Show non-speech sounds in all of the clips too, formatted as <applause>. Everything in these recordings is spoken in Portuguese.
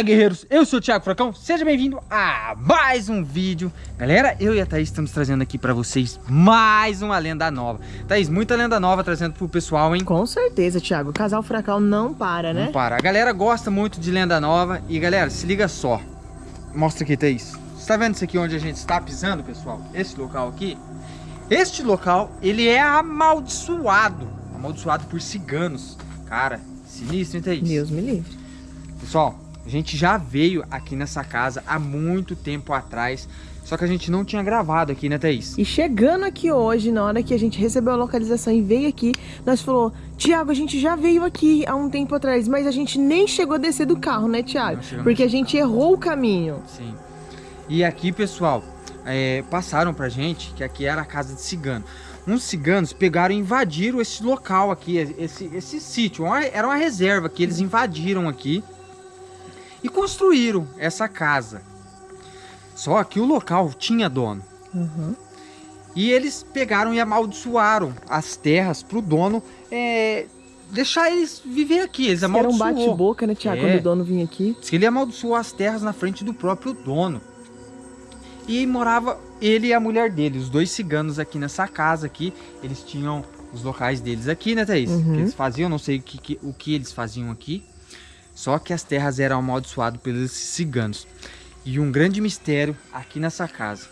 Fala guerreiros, eu sou o Thiago Fracão, seja bem-vindo a mais um vídeo. Galera, eu e a Thaís estamos trazendo aqui pra vocês mais uma lenda nova. Thaís, muita lenda nova trazendo pro pessoal, hein? Com certeza, Thiago, o casal Fracão não para, né? Não para, a galera gosta muito de lenda nova. E galera, se liga só. Mostra aqui, Thaís. Você tá vendo isso aqui onde a gente está pisando, pessoal? Esse local aqui? Este local, ele é amaldiçoado. Amaldiçoado por ciganos. Cara, sinistro, hein, Thaís? Deus me livre. Pessoal, a gente já veio aqui nessa casa há muito tempo atrás, só que a gente não tinha gravado aqui, né, Thaís? E chegando aqui hoje, na hora que a gente recebeu a localização e veio aqui, nós falou, Tiago, a gente já veio aqui há um tempo atrás, mas a gente nem chegou a descer do carro, né, Tiago? Porque a gente errou o caminho. Sim. E aqui, pessoal, é, passaram pra gente que aqui era a casa de cigano. Uns ciganos pegaram e invadiram esse local aqui, esse, esse sítio. Era uma reserva que eles invadiram aqui e construíram essa casa. Só que o local tinha dono. Uhum. E eles pegaram e amaldiçoaram as terras para o dono é, deixar eles viver aqui. Eles amaldiçoou. Era um bate-boca, né, Tiago, é. quando o dono vinha aqui. Diz que ele amaldiçoou as terras na frente do próprio dono. E morava ele e a mulher dele, os dois ciganos aqui nessa casa aqui. Eles tinham os locais deles aqui, né, Thaís? Uhum. Que eles faziam, não sei o que, que, o que eles faziam aqui. Só que as terras eram amaldiçoadas pelos ciganos. E um grande mistério aqui nessa casa.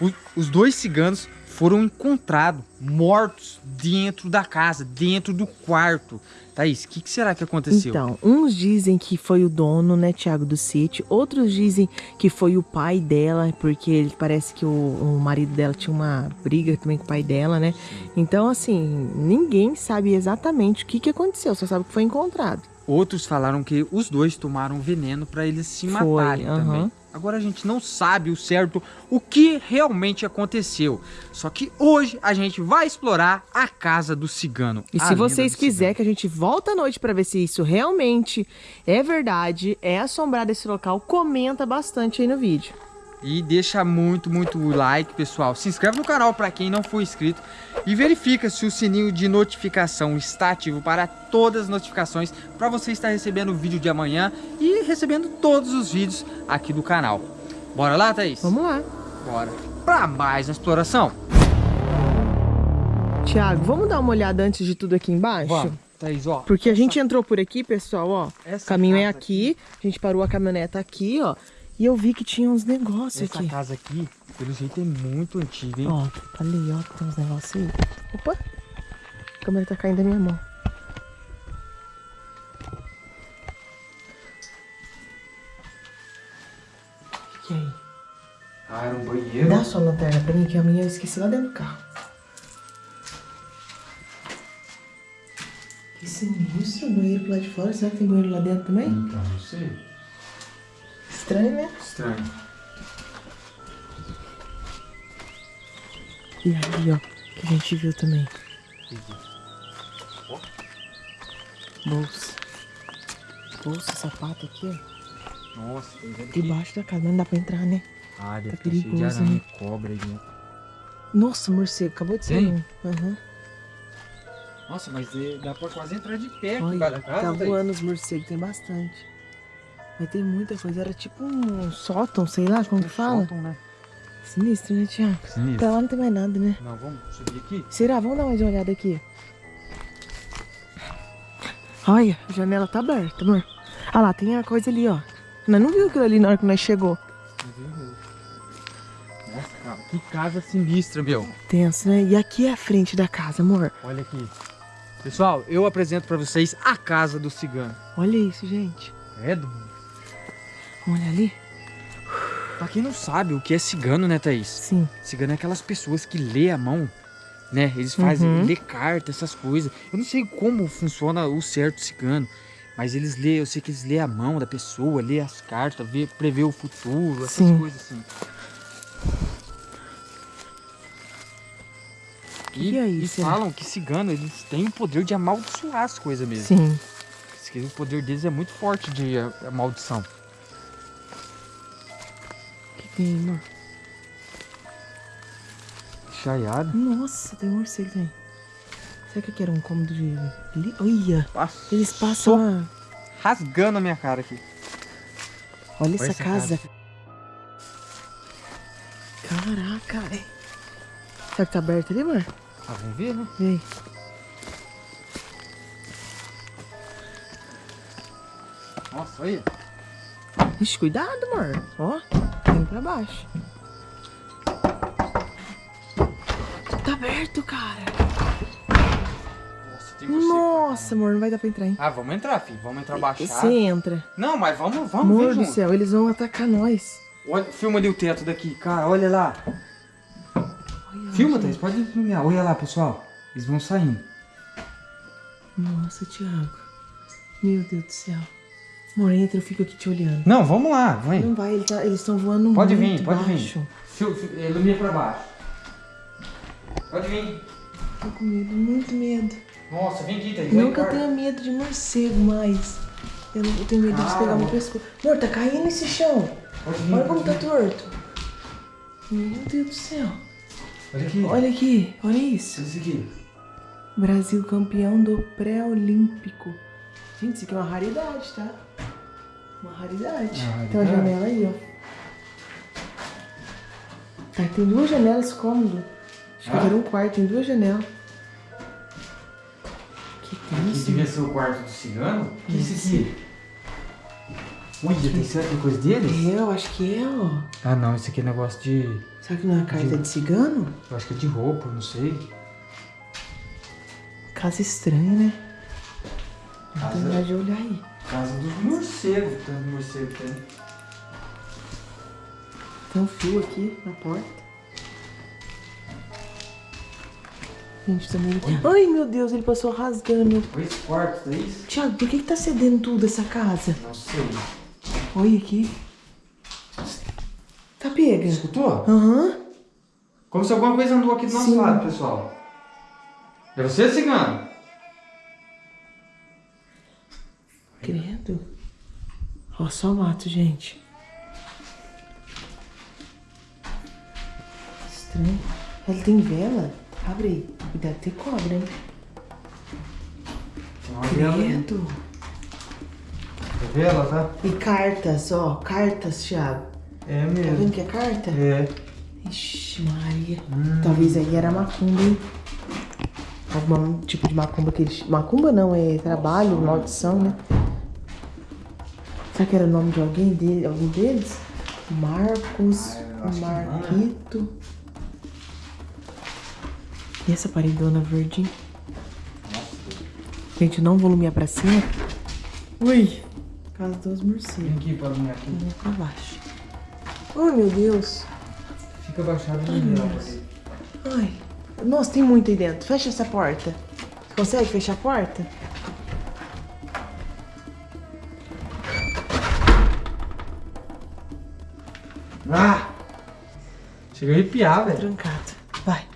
O, os dois ciganos foram encontrados mortos dentro da casa, dentro do quarto. Thaís, o que, que, será que aconteceu? Então, uns dizem que foi o dono, né, Tiago, do sítio. Outros dizem que foi o pai dela, porque ele parece que o, o marido dela tinha uma briga também com o pai dela, né? Então, assim, ninguém sabe exatamente o que, que aconteceu, só sabe que foi encontrado. Outros falaram que os dois tomaram veneno para eles se Foi, matarem uh -huh. também. Agora a gente não sabe o certo o que realmente aconteceu. Só que hoje a gente vai explorar a casa do cigano. E se vocês quiserem que a gente volta à noite para ver se isso realmente é verdade, é assombrado esse local, comenta bastante aí no vídeo. E deixa muito, muito like, pessoal. Se inscreve no canal para quem não for inscrito. E verifica se o sininho de notificação está ativo para todas as notificações. Para você estar recebendo o vídeo de amanhã e recebendo todos os vídeos aqui do canal. Bora lá, Thaís? Vamos lá. Bora. Para mais uma exploração. Tiago, vamos dar uma olhada antes de tudo aqui embaixo? Vamos. Thaís, ó. Porque a gente entrou por aqui, pessoal, ó. O caminho é aqui. aqui. A gente parou a caminhoneta aqui, ó. E eu vi que tinha uns negócios Essa aqui. Essa casa aqui, pelo jeito, é muito antiga, hein? Ó, ali, ó, tem uns negócios aí. Opa! A câmera tá caindo da minha mão. O que é aí? Ah, era um banheiro. Dá sua lanterna pra mim, que a minha eu esqueci lá dentro do carro. Que sinistro, o banheiro pro lado de fora. Será que tem banheiro lá dentro também? Então, não sei. Estranho, né? Estranho. E ali, ó, que a gente viu também. Bolsa. Bolsa, sapato aqui, ó. Nossa, Debaixo da casa, não dá pra entrar, né? Ah, deve tá perigoso, de aranha, né? cobra aí dentro. Nossa, morcego, acabou de sair. Uhum. Nossa, mas dá pra quase entrar de pé Olha, aqui casa. Tá voando os morcegos, tem bastante. Mas tem muita coisa. Era tipo um sótão, sei lá como um que fala. Sótão, né? Sinistro, né, Tiago? Sinistro. Pra lá não tem mais nada, né? Não, vamos subir aqui? Será? Vamos dar mais uma olhada aqui. Olha, a janela tá aberta, amor. Ah lá, tem a coisa ali, ó. Nós não viu aquilo ali na hora que nós chegou. Nossa, cara, que casa sinistra, meu. Tenso, né? E aqui é a frente da casa, amor. Olha aqui. Pessoal, eu apresento pra vocês a casa do cigano. Olha isso, gente. É, do Olha ali. Pra quem não sabe o que é cigano, né, Thaís? Sim. Cigano é aquelas pessoas que lê a mão, né? Eles fazem, uhum. lê carta, essas coisas. Eu não sei como funciona o certo cigano, mas eles lê, eu sei que eles lê a mão da pessoa, lê as cartas, vê, prevê o futuro, essas Sim. coisas assim. E, é isso, e falam que cigano, eles têm o poder de amaldiçoar as coisas mesmo. Sim. O poder deles é muito forte de maldição cima. Chaiado? Nossa, tem um morcego aí. Será que aqui era um cômodo de... Olha! Eles passam... Rasgando a minha cara aqui. Olha, essa, essa casa. casa. Caraca, velho. Será que tá aberto ali, amor? Ah, vamos ver, né? Vem. Nossa, olha. Ixi, cuidado, amor. Ó, vem pra baixo. Tá aberto, cara. Nossa, tem você, Nossa amor, não vai dar pra entrar, hein? Ah, vamos entrar, filho. Vamos entrar baixado. Você entra. Não, mas vamos, vamos Amor do junto. céu, eles vão atacar nós. Olha, filma ali o teto daqui, cara. Olha lá. Olha filma, Thaís. Pode filmar. Olha lá, pessoal. Eles vão saindo. Nossa, Thiago. Meu Deus do céu. Amor, entra, eu fico aqui te olhando. Não, vamos lá, vem. Não vai, ele tá, eles estão voando pode muito vir, pode baixo. vir. Ilumina pra baixo. Pode vir. Tô com medo, muito medo. Nossa, vem aqui, Thaís. Nunca tenho medo de morcego mais. Eu, tenho medo ah, de pegar meu pescoço. Amor, tá caindo esse chão. Vir, olha como tá torto. Meu Deus do céu. Olha aqui. Olha aqui, olha isso. Olha isso aqui. Brasil campeão do pré-olímpico. Gente, isso aqui é uma raridade, tá? Uma raridade. Uma raridade. Tem uma janela aí, ó. Tá, tem duas janelas cômodo. Acho ah. que era um quarto, tem duas janelas. Que tem Aqui isso? devia ser o quarto do cigano? O que é isso aqui? Ui, tem, tem coisa deles? É, eu acho que é, ó. Ah, não, isso aqui é negócio de... Será que não é carta de, de cigano? Eu acho que é de roupa, não sei. Casa estranha, né? Casa... Não de olhar aí. Casa dos morcegos, tanto morcego tem. Tem um fio aqui na porta. Gente, também. Ai, meu Deus, ele passou rasgando. Dois quartos, é isso? Tiago, por que, que tá cedendo tudo essa casa? Não sei. Olha aqui. Tá pega. Escutou? Aham. Uhum. Como se alguma coisa andou aqui do nosso Sim. lado, pessoal. É você, cigano? Ó, só mato, gente. Estranho. Ele tem vela? Abre aí. Cuidado, tem cobra, hein? Tem uma vela. Credo. É vela, tá? E cartas, ó. Cartas, Thiago. É mesmo. Tá vendo que é carta? É. Ixi, Maria. Hum. Talvez aí era macumba, hein? Algum tipo de macumba que eles... Macumba não, é trabalho, maldição, né? Será que era o nome de alguém dele, algum deles? Marcos, ah, Marquito. E essa paredona verde? Gente, não volumear pra cima. Ui! Casa dos morcegos. Vem aqui pra mim aqui. Vem pra baixo. Ai, meu Deus. Fica baixado no Ai, Ai. Nossa, tem muito aí dentro. Fecha essa porta. Consegue fechar a porta? Ah! Chega a arrepiar, velho. Trancado. Vai.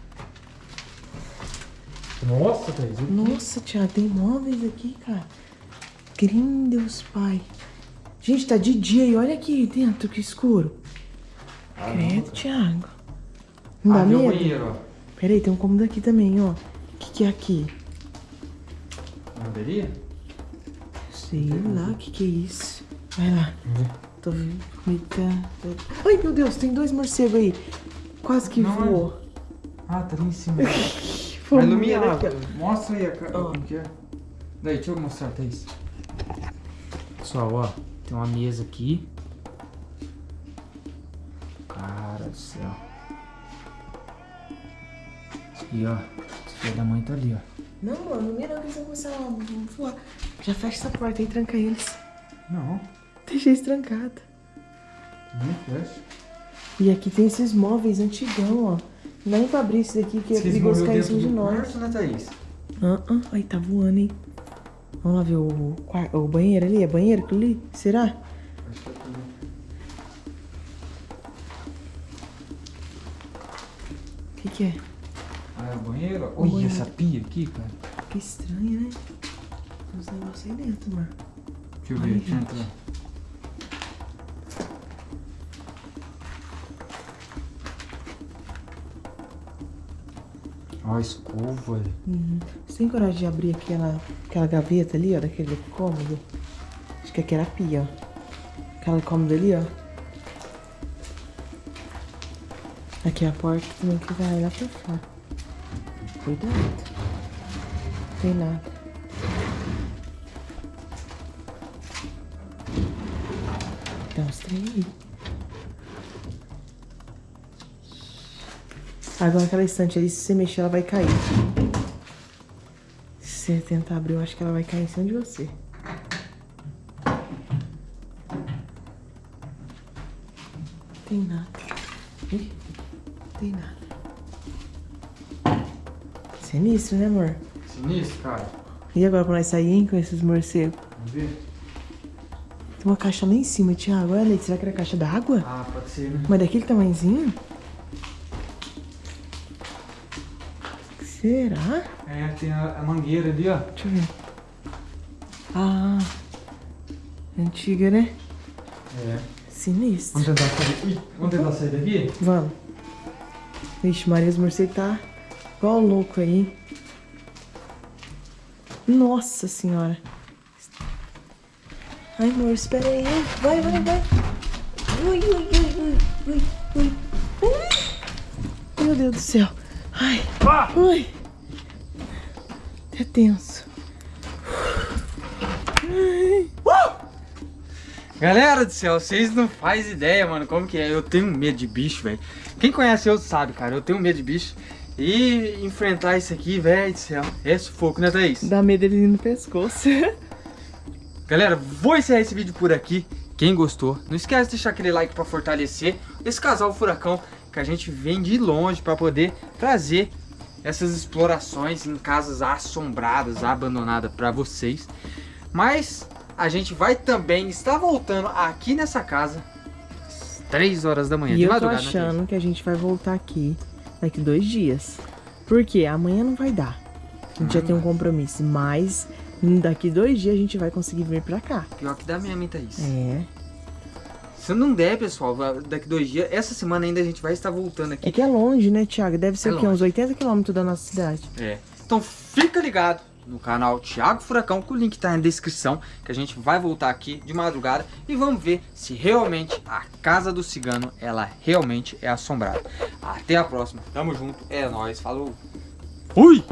Nossa, Thaís. Nossa, Thiago, tem móveis aqui, cara. Deus Pai. Gente, tá de dia e olha aqui dentro, que escuro. Ah, Credo, Thiago. Não dá ah, medo? Banheiro, Peraí, tem um cômodo aqui também, ó. O que, que é aqui? Lavanderia? Sei lá, o que, que é isso. Vai lá. Uhum. Tô vendo. Ai, meu Deus, tem dois morcegos aí. Quase que Não, voou. Ah, tá ali em cima. <laughs> Vai iluminar. Mostra aí a cara. Oh. Como que é? Daí, deixa eu mostrar, Thaís. Pessoal, ó. Tem uma mesa aqui. Cara do céu. E ó, esse filho da mãe tá ali, ó. Não, mano, não mira que eles vão começar a voar. Já fecha essa porta e tranca eles. Não. Deixei estrancada. Não fecha. E aqui tem esses móveis antigão, ó. Não dá nem pra abrir esse daqui que é perigoso cair em cima de nós. Quarto, né, Thaís? Ah, ah, aí tá voando, hein? Vamos lá ver o, o banheiro ali. É banheiro aquilo ali? Será? Acho que é tudo. O que que é? Ah, é o banheiro? Olha banheiro. essa pia aqui, cara. Que estranho, né? Tem uns negócios aí dentro, mano. Deixa eu ver, deixa eu entrar. Ó, escova. Uhum. Você tem coragem de abrir aquela, aquela gaveta ali, ó, daquele cômodo? Acho que aqui era a pia, ó. Aquela cômoda ali, ó. Aqui é a porta também que vai lá pra fora. Cuidado. Não tem nada. Tem uns aí. Agora aquela estante ali, se você mexer, ela vai cair. Se você tentar abrir, eu acho que ela vai cair em cima de você. Tem nada. Ih, tem nada. Sinistro, né, amor? Sinistro, cara. E agora pra nós sair, hein, com esses morcegos? Vamos ver? Tem uma caixa lá em cima, Thiago. Olha ali, será que era a caixa d'água? Ah, pode ser, né? Mas daquele tamanhozinho? Será? É, tem a, a mangueira ali, ó. Deixa eu ver. Ah, antiga, né? É. Sinistro. Vamos tentar sair. Ui, vamos tentar sair daqui? Vamos. Vixe, Maria, os morcegos tá igual louco aí. Nossa senhora. Ai, amor, espera aí. Vai, vai, vai. Ui, ui, ui, ui, ui. Ui. Meu Deus do céu. Ai, Ah! ui. É tenso. Ai. Galera do céu, vocês não fazem ideia, mano, como que é. Eu tenho medo de bicho, velho. Quem conhece eu sabe, cara. Eu tenho medo de bicho. E enfrentar isso aqui, velho do céu, é sufoco, né, Thaís? Dá medo ele no pescoço. <laughs> Galera, vou encerrar esse vídeo por aqui. Quem gostou, não esquece de deixar aquele like pra fortalecer esse casal furacão que a gente vem de longe pra poder trazer essas explorações em casas assombradas, abandonadas pra vocês. Mas a gente vai também estar voltando aqui nessa casa às 3 horas da manhã, E de eu tô né, achando que a gente vai voltar aqui daqui dois dias. Porque amanhã não vai dar. A gente já tem um compromisso. Mas daqui dois dias a gente vai conseguir vir pra cá. Pior que dá mesmo, hein, Thaís? É. Se não der, pessoal, daqui dois dias, essa semana ainda a gente vai estar voltando aqui. É que é longe, né, Thiago? Deve ser É o quê? Uns 80 quilômetros da nossa cidade. É. Então fica ligado no canal Thiago Furacão, que o link tá na descrição, que a gente vai voltar aqui de madrugada e vamos ver se realmente a casa do cigano, ela realmente é assombrada. Até a próxima. Tamo junto. É nóis. Falou. Fui!